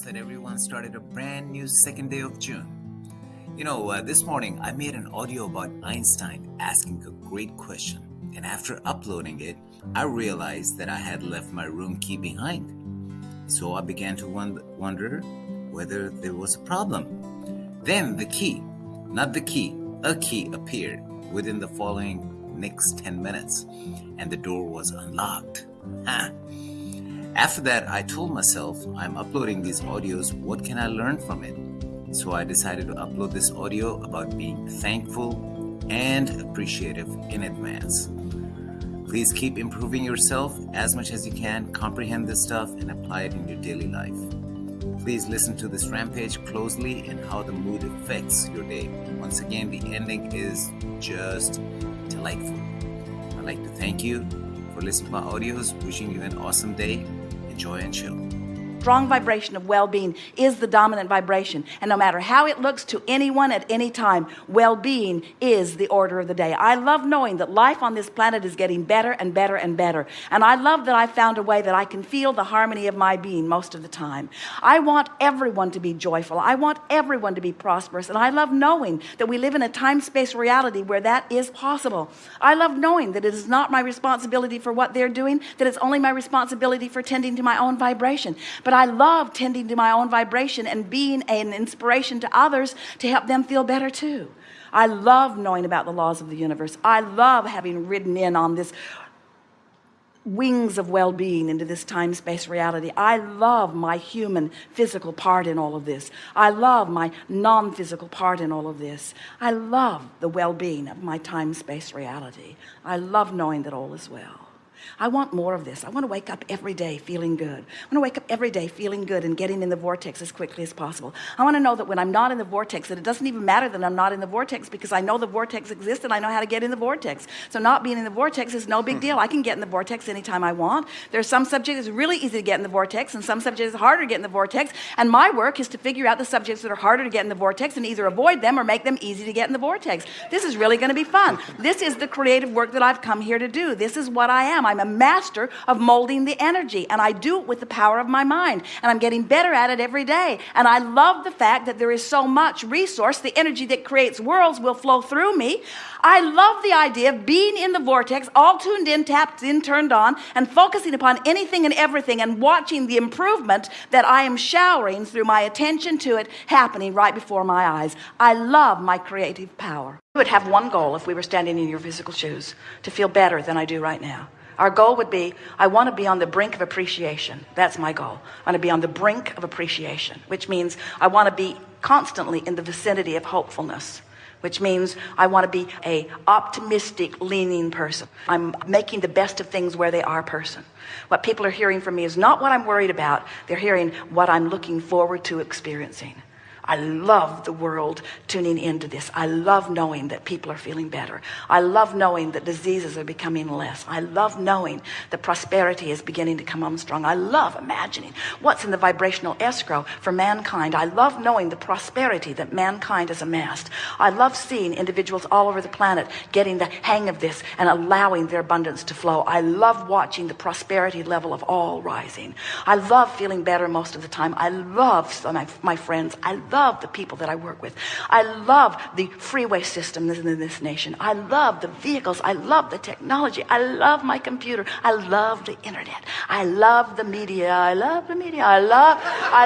that everyone started a brand new second day of June. You know, uh, this morning I made an audio about Einstein asking a great question, and after uploading it, I realized that I had left my room key behind. So I began to wonder whether there was a problem. Then the key, not the key, a key appeared within the following next 10 minutes, and the door was unlocked. After that, I told myself, I'm uploading these audios, what can I learn from it? So I decided to upload this audio about being thankful and appreciative in advance. Please keep improving yourself as much as you can, comprehend this stuff, and apply it in your daily life. Please listen to this rampage closely and how the mood affects your day. Once again, the ending is just delightful. I'd like to thank you for listening to my audios, wishing you an awesome day enjoy and chill strong vibration of well-being is the dominant vibration. And no matter how it looks to anyone at any time well-being is the order of the day. I love knowing that life on this planet is getting better and better and better. And I love that I found a way that I can feel the harmony of my being most of the time. I want everyone to be joyful. I want everyone to be prosperous. And I love knowing that we live in a time-space reality where that is possible. I love knowing that it is not my responsibility for what they're doing that it's only my responsibility for tending to my own vibration. But I love tending to my own vibration and being an inspiration to others to help them feel better too. I love knowing about the laws of the universe. I love having ridden in on this wings of well-being into this time-space reality. I love my human physical part in all of this. I love my non-physical part in all of this. I love the well-being of my time-space reality. I love knowing that all is well I want more of this I want to wake up every day feeling good I want to wake up every day feeling good and getting in the vortex as quickly as possible I want to know that when I'm not in the vortex that it doesn't even matter that I'm not in the vortex because I know the vortex exists and I know how to get in the vortex so not being in the vortex is no big deal I can get in the vortex anytime I want there's some subjects it's really easy to get in the vortex and some subjects harder to get in the vortex and my work is to figure out the subjects that are harder to get in the vortex and either avoid them or make them easy to get in the vortex this is really going to be fun this is the creative work that I've come here to do this is what I am I'm a master of molding the energy and I do it with the power of my mind and I'm getting better at it every day. And I love the fact that there is so much resource the energy that creates worlds will flow through me. I love the idea of being in the vortex all tuned in tapped in turned on and focusing upon anything and everything and watching the improvement that I am showering through my attention to it happening right before my eyes. I love my creative power. We would have one goal if we were standing in your physical shoes to feel better than I do right now our goal would be I want to be on the brink of appreciation. That's my goal. I want to be on the brink of appreciation which means I want to be constantly in the vicinity of hopefulness which means I want to be a optimistic leaning person. I'm making the best of things where they are person. What people are hearing from me is not what I'm worried about. They're hearing what I'm looking forward to experiencing I love the world tuning into this. I love knowing that people are feeling better. I love knowing that diseases are becoming less. I love knowing that prosperity is beginning to come on strong. I love imagining what's in the vibrational escrow for mankind. I love knowing the prosperity that mankind has amassed. I love seeing individuals all over the planet getting the hang of this and allowing their abundance to flow. I love watching the prosperity level of all rising. I love feeling better most of the time. I love my, my friends I love the people that I work with. I love the freeway system in this nation. I love the vehicles. I love the technology. I love my computer. I love the internet. I love the media. I love the media. I love, I,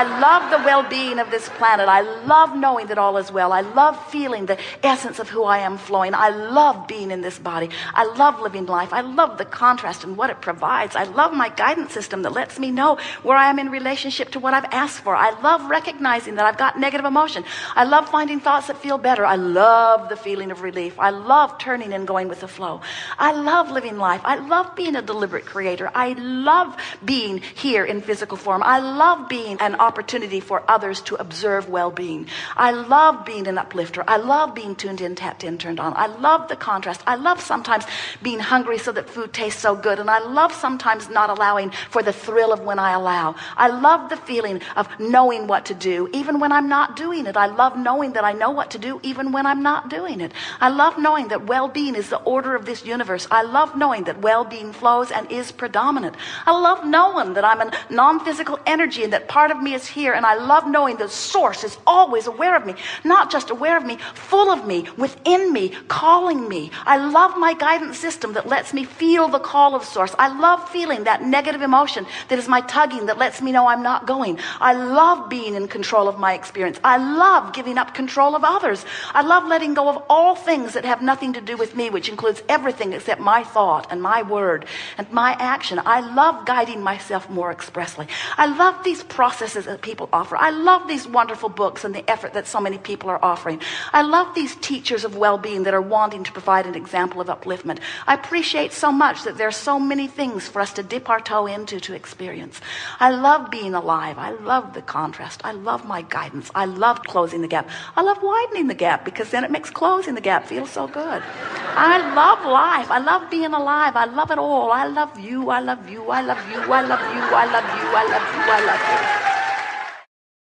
I love the well-being of this planet. I love knowing that all is well. I love feeling the essence of who I am flowing. I love being in this body. I love living life. I love the contrast and what it provides. I love my guidance system that lets me know where I am in relationship to what I've asked for. I love recognizing that I've got negative emotion I love finding thoughts that feel better I love the feeling of relief I love turning and going with the flow I love living life I love being a deliberate creator I love being here in physical form I love being an opportunity for others to observe well-being I love being an uplifter I love being tuned in tapped in turned on I love the contrast I love sometimes being hungry so that food tastes so good and I love sometimes not allowing for the thrill of when I allow I love the feeling of knowing what to do even when I'm not doing it. I love knowing that I know what to do even when I'm not doing it. I love knowing that well-being is the order of this universe. I love knowing that well-being flows and is predominant. I love knowing that I'm a non-physical energy and that part of me is here. And I love knowing the source is always aware of me, not just aware of me, full of me, within me, calling me. I love my guidance system that lets me feel the call of source. I love feeling that negative emotion that is my tugging that lets me know I'm not going. I love being in control of my experience. I love giving up control of others. I love letting go of all things that have nothing to do with me, which includes everything except my thought and my word and my action. I love guiding myself more expressly. I love these processes that people offer. I love these wonderful books and the effort that so many people are offering. I love these teachers of well-being that are wanting to provide an example of upliftment. I appreciate so much that there are so many things for us to dip our toe into to experience. I love being alive. I love the contrast. I love my guidance. I love closing the gap. I love widening the gap because then it makes closing the gap feel so good. I love life. I love being alive. I love it all. I love you. I love you. I love you. I love you. I love you. I love you. I love you. I love you.